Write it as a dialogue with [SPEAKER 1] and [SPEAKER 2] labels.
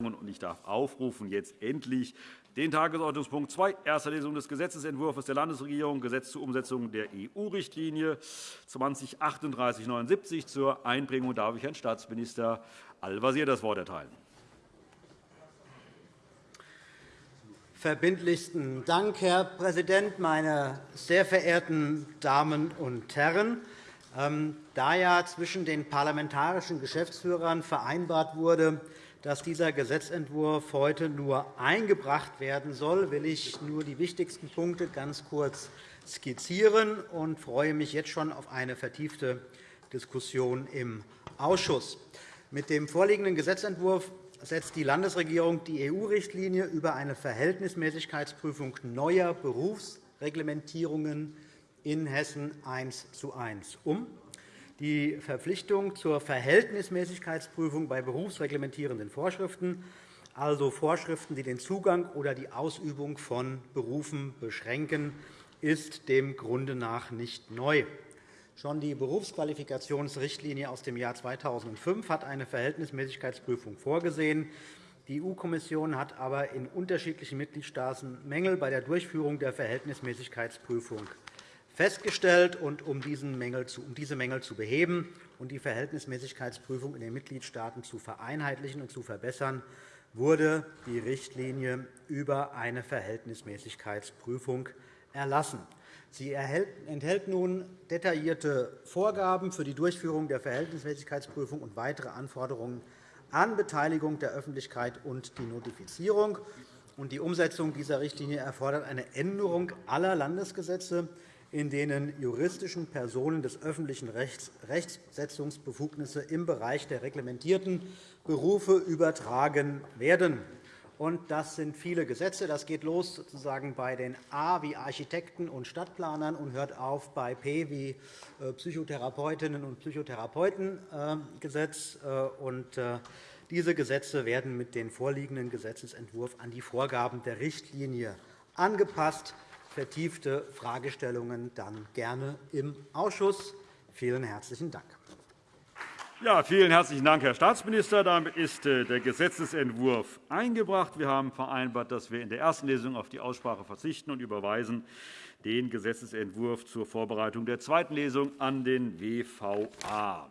[SPEAKER 1] Und ich darf aufrufen jetzt endlich den Tagesordnungspunkt 2, erste Lesung des Gesetzentwurfs der Landesregierung, Gesetz zur Umsetzung der EU-Richtlinie 203879. Zur Einbringung darf ich Herrn Staatsminister Al-Wazir das Wort erteilen.
[SPEAKER 2] Verbindlichsten Dank, Herr Präsident, meine sehr verehrten Damen und Herren! Ähm, da ja zwischen den parlamentarischen Geschäftsführern vereinbart wurde, dass dieser Gesetzentwurf heute nur eingebracht werden soll, will ich nur die wichtigsten Punkte ganz kurz skizzieren und freue mich jetzt schon auf eine vertiefte Diskussion im Ausschuss. Mit dem vorliegenden Gesetzentwurf setzt die Landesregierung die EU-Richtlinie über eine Verhältnismäßigkeitsprüfung neuer Berufsreglementierungen in Hessen eins zu eins um. Die Verpflichtung zur Verhältnismäßigkeitsprüfung bei berufsreglementierenden Vorschriften, also Vorschriften, die den Zugang oder die Ausübung von Berufen beschränken, ist dem Grunde nach nicht neu. Schon die Berufsqualifikationsrichtlinie aus dem Jahr 2005 hat eine Verhältnismäßigkeitsprüfung vorgesehen. Die EU-Kommission hat aber in unterschiedlichen Mitgliedstaaten Mängel bei der Durchführung der Verhältnismäßigkeitsprüfung festgestellt. Und um diese Mängel zu beheben und die Verhältnismäßigkeitsprüfung in den Mitgliedstaaten zu vereinheitlichen und zu verbessern, wurde die Richtlinie über eine Verhältnismäßigkeitsprüfung erlassen. Sie enthält nun detaillierte Vorgaben für die Durchführung der Verhältnismäßigkeitsprüfung und weitere Anforderungen an Beteiligung der Öffentlichkeit und die Notifizierung. Die Umsetzung dieser Richtlinie erfordert eine Änderung aller Landesgesetze, in denen juristischen Personen des öffentlichen Rechts Rechtssetzungsbefugnisse im Bereich der reglementierten Berufe übertragen werden. Das sind viele Gesetze. Das geht los sozusagen bei den A wie Architekten und Stadtplanern und hört auf bei P wie äh, Psychotherapeutinnen und Psychotherapeutengesetz. Äh, diese Gesetze werden mit dem vorliegenden Gesetzentwurf an die Vorgaben der Richtlinie angepasst vertiefte Fragestellungen dann gerne im Ausschuss. Vielen herzlichen Dank.
[SPEAKER 1] Ja, vielen herzlichen Dank, Herr Staatsminister. Damit ist äh, der Gesetzentwurf eingebracht. Wir haben vereinbart, dass wir in der ersten Lesung auf die Aussprache verzichten und überweisen den Gesetzentwurf zur Vorbereitung der zweiten Lesung an den WVA.